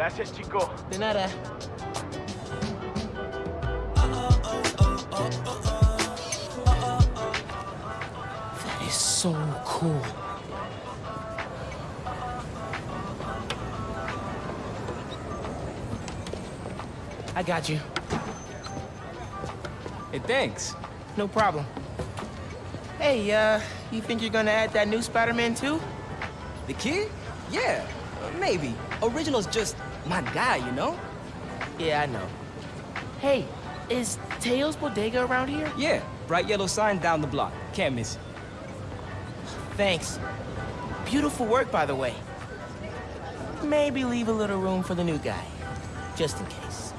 Gracias, chico. De nada. That is so cool. I got you. Hey, thanks. No problem. Hey, uh, you think you're gonna add that new Spider-Man too? The kid? Yeah, uh, maybe. Original's just my guy, you know? Yeah, I know. Hey, is Teo's Bodega around here? Yeah, bright yellow sign down the block. Can't miss it. Thanks. Beautiful work, by the way. Maybe leave a little room for the new guy, just in case.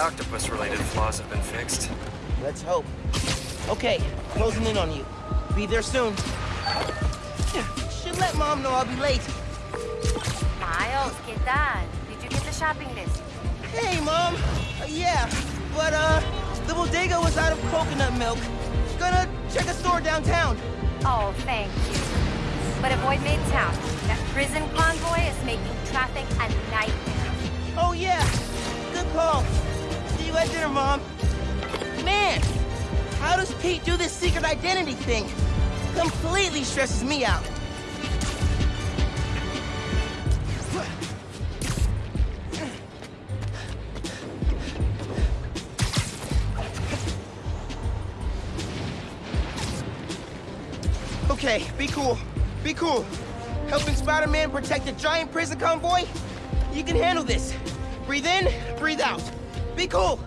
Octopus-related flaws have been fixed. Let's hope. Okay, closing in on you. Be there soon. Should let Mom know I'll be late. Miles, ¿qué tal? Did you get the shopping list? Hey, Mom. Uh, yeah, but, uh, the bodega was out of coconut milk. Gonna check a store downtown. Oh, thank you. But avoid Midtown. That prison convoy is making traffic a nightmare. Oh, yeah. Good call. You at dinner, Mom. Man, how does Pete do this secret identity thing? Completely stresses me out. Okay, be cool. Be cool. Helping Spider-Man protect a giant prison convoy? You can handle this. Breathe in, breathe out. Be cool.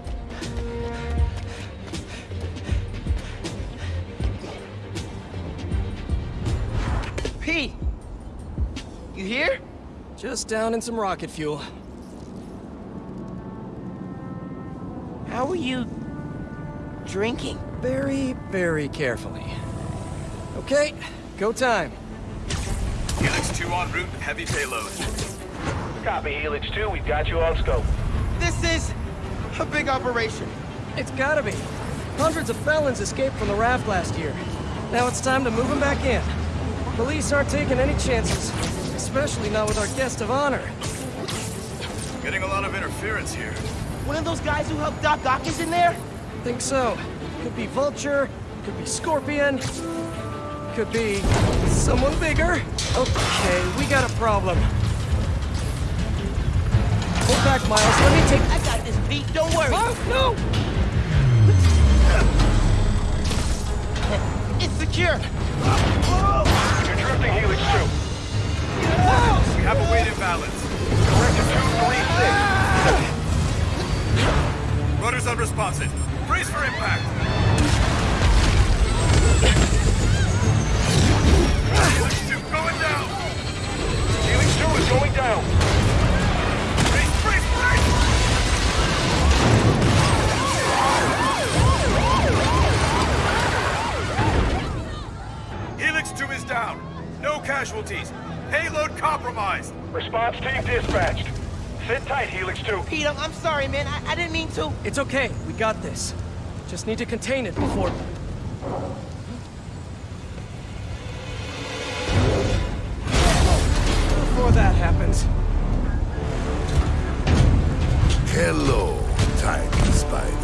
P. You here? Just down in some rocket fuel. How are you drinking? Very, very carefully. Okay, go time. Helix 2 en route, heavy payload. Copy, Helix 2, we've got you on scope. This is a big operation. It's gotta be. Hundreds of felons escaped from the Raft last year. Now it's time to move them back in. Police aren't taking any chances, especially not with our guest of honor. Getting a lot of interference here. One of those guys who helped Doc Ock is in there? Think so. Could be Vulture, could be Scorpion, could be someone bigger. Okay, we got a problem. Back, Miles. Let me take... I got this, beat. Don't worry. Oh, no! Dispatched. Sit tight, Helix 2. Pete, I'm, I'm sorry, man. I, I didn't mean to. It's okay. We got this. Just need to contain it before... Before that happens. Hello, tiny spiders.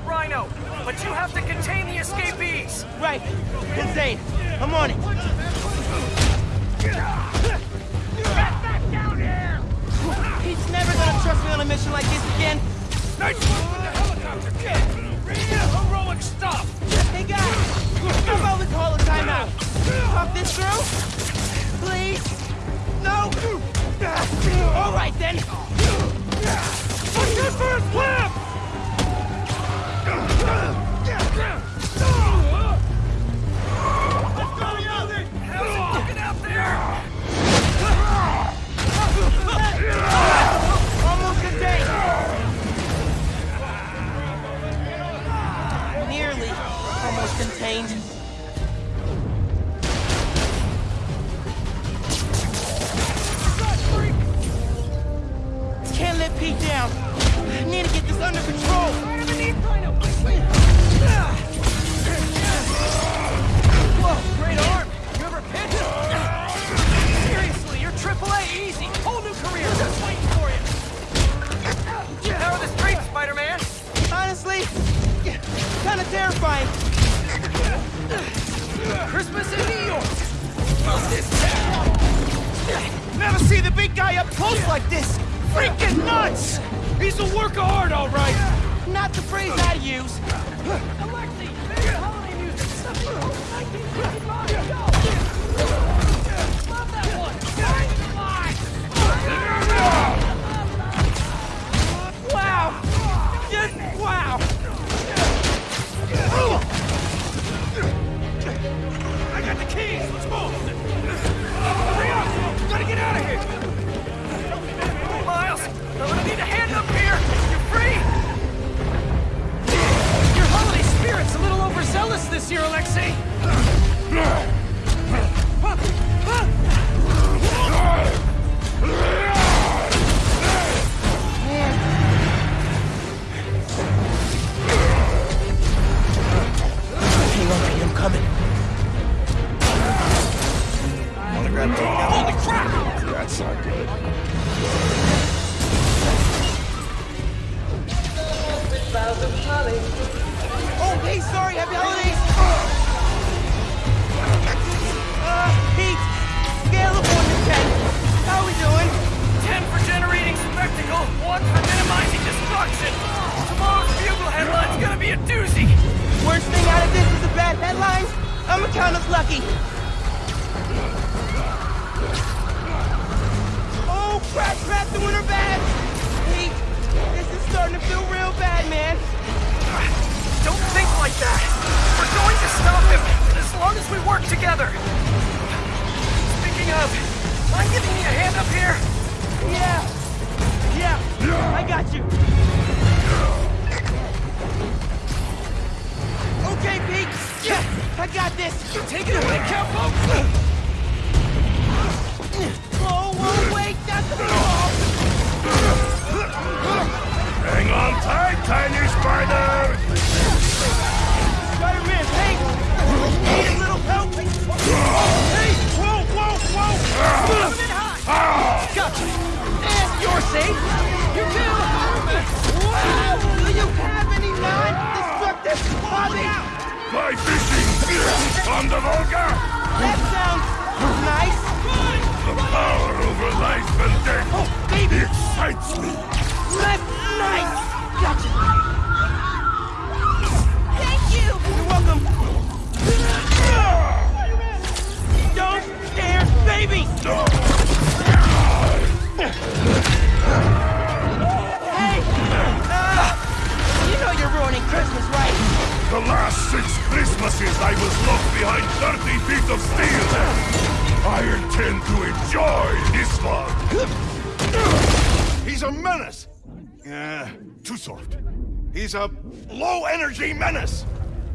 I've Rhino, but you have to contain the escapees. Right. Insane. I'm on it. He's never gonna trust me on a mission like this again. Nice move with the helicopter, kid! Heroic stuff! Hey guys, how about we call a timeout? Talk this through? Please? No? All right then. Push this for a uh! Like this! Freaking nuts! He's a work of art, all right! Not the phrase I use. Holiday music. Something from 1955. Go. Love that one. Wow! I got the keys! Let's move! Hurry up! Gotta get out of here! Miles, I'm gonna need a hand up here. You're free? Your holiday spirit's a little overzealous this year, Alexei. Is a bad headline. I'ma count us lucky. Oh, crap, crap, the winter bad! Pete, this is starting to feel real bad, man. Don't think like that. We're going to stop him, as long as we work together. Speaking of, mind giving me a hand up here? Yeah. Yeah, I got you. Okay, Pete. Yeah, I got this. Take it away, Capo. He's a low-energy menace!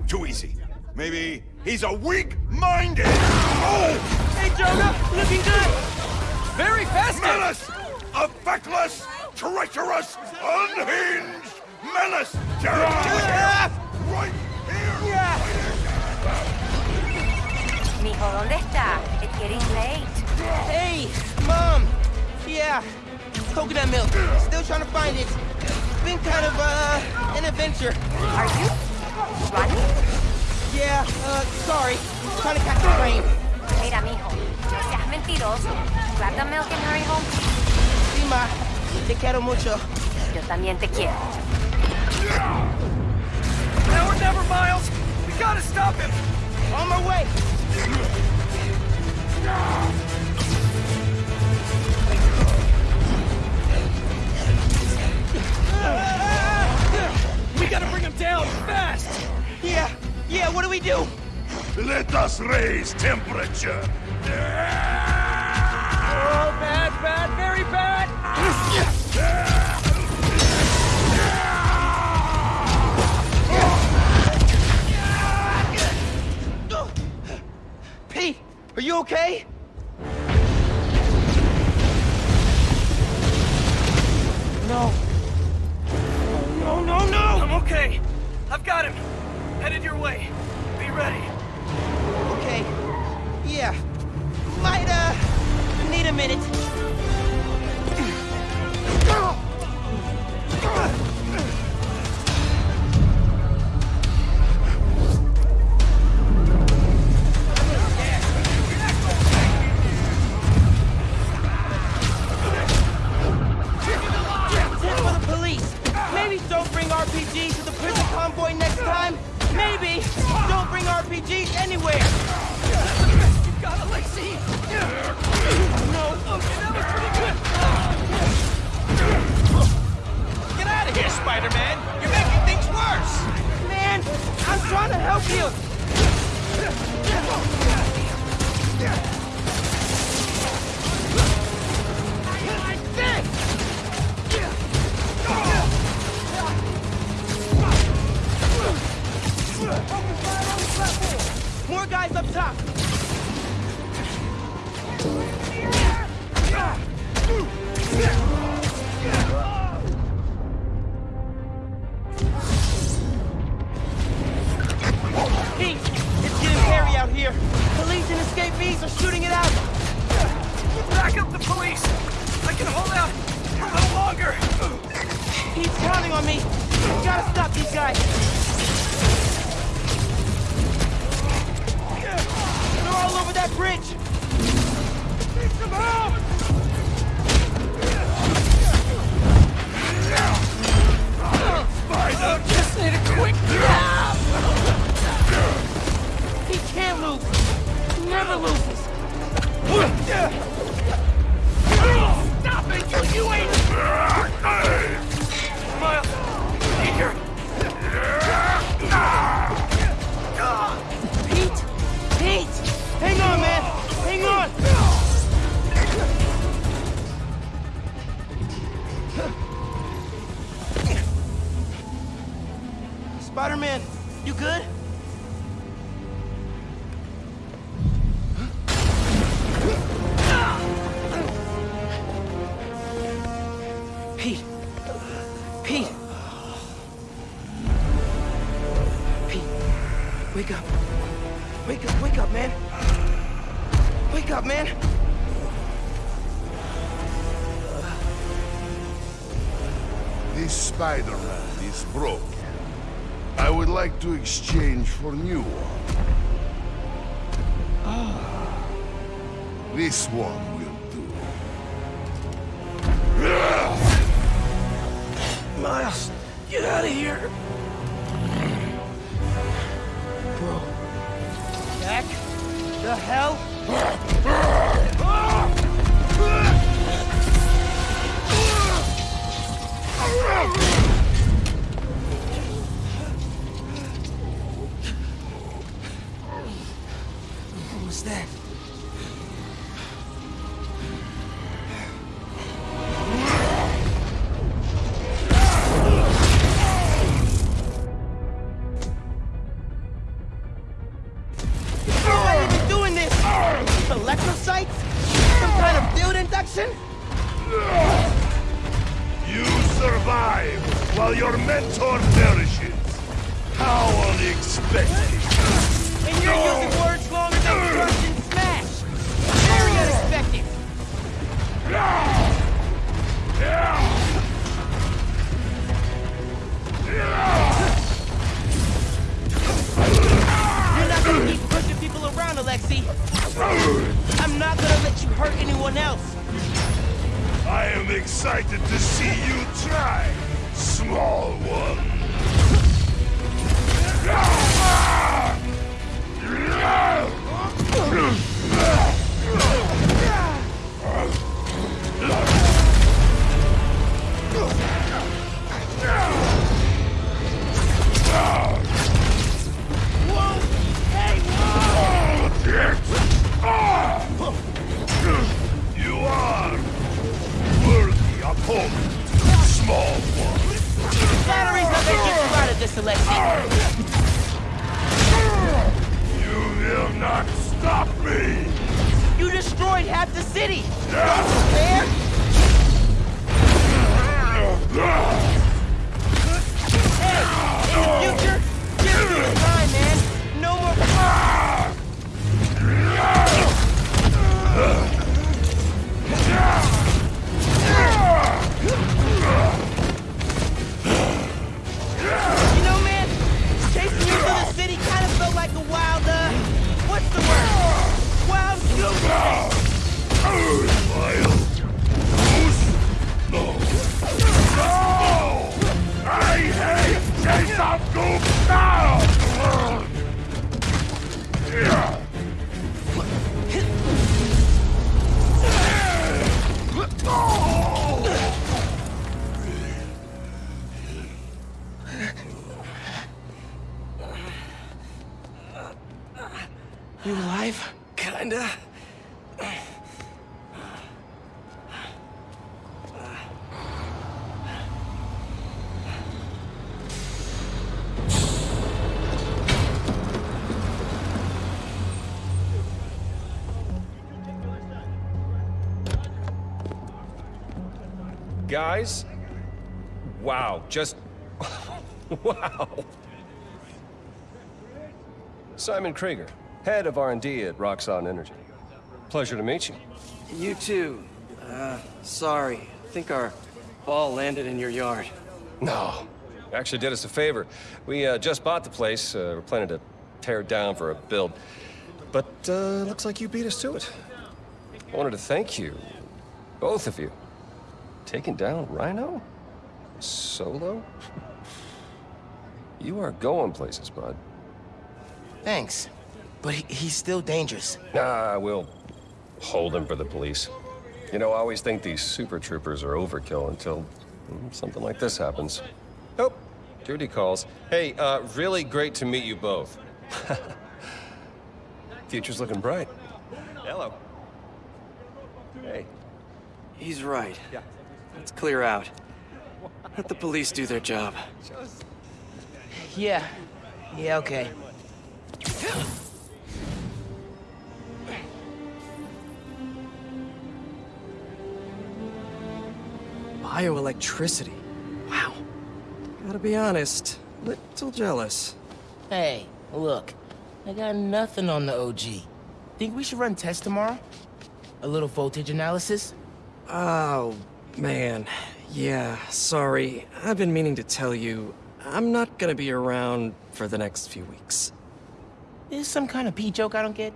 Too easy. Maybe he's a weak-minded... Oh! Hey, Jonah, looking good. Very festive. Menace! A feckless, treacherous, unhinged menace! Jared, Ah! right here! Yeah. Mijo, ¿dónde está? It's getting late. Hey, Mom. Yeah, coconut milk. Still trying to find it. Been kind of, uh, in a adventure. Are you running? Yeah, uh, sorry. Trying to catch a train. Mira, mijo, no seas mentiroso. Grab the milk and hurry home. Sí, ma. Te quiero mucho. Yo también te quiero. Now or never, Miles! We gotta stop him! On my way. Us raise temperature. Oh, bad, bad, very bad! Pete, are you okay? No. No, no, no! I'm okay. I've got him. Headed your way. Be ready. Spider-Man! You're making things worse! Man, I'm trying to help you. More guys up top. Pete, escapees are shooting it out. Back up the police! I can hold out a little longer! He's counting on me. We gotta stop these guys. They're all over that bridge. Need some help! I just need a quick grab! He can't lose. Never loses. Stop it, you ain't... Spider-Man is broken. I would like to exchange for new one. Ah, this one will do. Miles, get out of here. Bro. Back the hell? hurt anyone else. I am excited to see you try, small one. You opponent, small one. Batteries not gonna get you out of this election. You will not stop me! You destroyed half the city. Fair? Hey, in the future, give me Wild Guys? Wow, just... wow. Simon Krieger, head of R&D at Roxxon Energy. Pleasure to meet you. You too. Uh, sorry. I think our ball landed in your yard. No, actually did us a favor. We uh, just bought the place. Uh, we're planning to tear it down for a build. But uh, looks like you beat us to it. I wanted to thank you, both of you. Taking down Rhino? Solo? You are going places, bud. Thanks. But he, he's still dangerous. Nah, we'll hold him for the police. You know, I always think these super troopers are overkill until mm, something like this happens. Oh, duty calls. Hey, uh, really great to meet you both. Future's looking bright. Hello. Hey. He's right. Yeah. Let's clear out. Let the police do their job. Yeah. Yeah, okay. Bioelectricity. Wow. Gotta be honest, little jealous. Hey, look. I got nothing on the OG. Think we should run tests tomorrow? A little voltage analysis? Oh, man. Yeah, sorry. I've been meaning to tell you, I'm not gonna be around for the next few weeks. Is some kind of pee joke I don't get?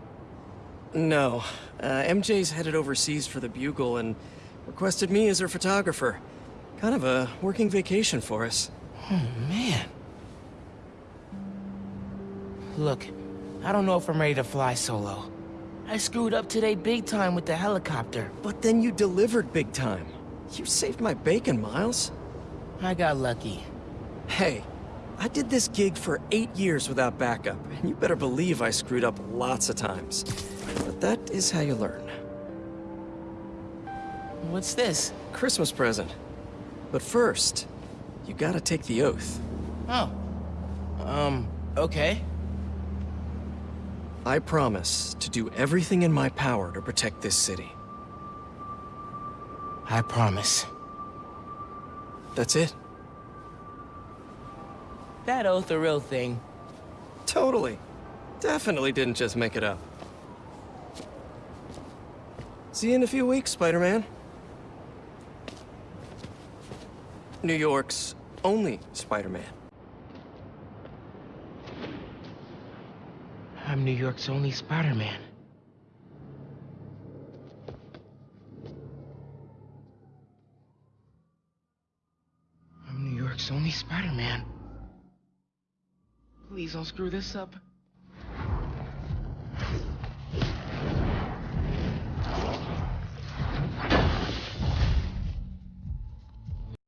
No. Uh, MJ's headed overseas for the Bugle and requested me as her photographer. Kind of a working vacation for us. Oh, man. Look, I don't know if I'm ready to fly solo. I screwed up today big time with the helicopter. But then you delivered big time. You saved my bacon, Miles. I got lucky. Hey, I did this gig for eight years without backup, and you better believe I screwed up lots of times. But that is how you learn. What's this? Christmas present. But first, you gotta take the oath. Oh. Um, okay. I promise to do everything in my power to protect this city. I promise. That's it. That oath a real thing. Totally. Definitely didn't just make it up. See you in a few weeks, Spider-Man. New York's only Spider-Man. I'm New York's only Spider-Man. Spider-Man. Please don't screw this up.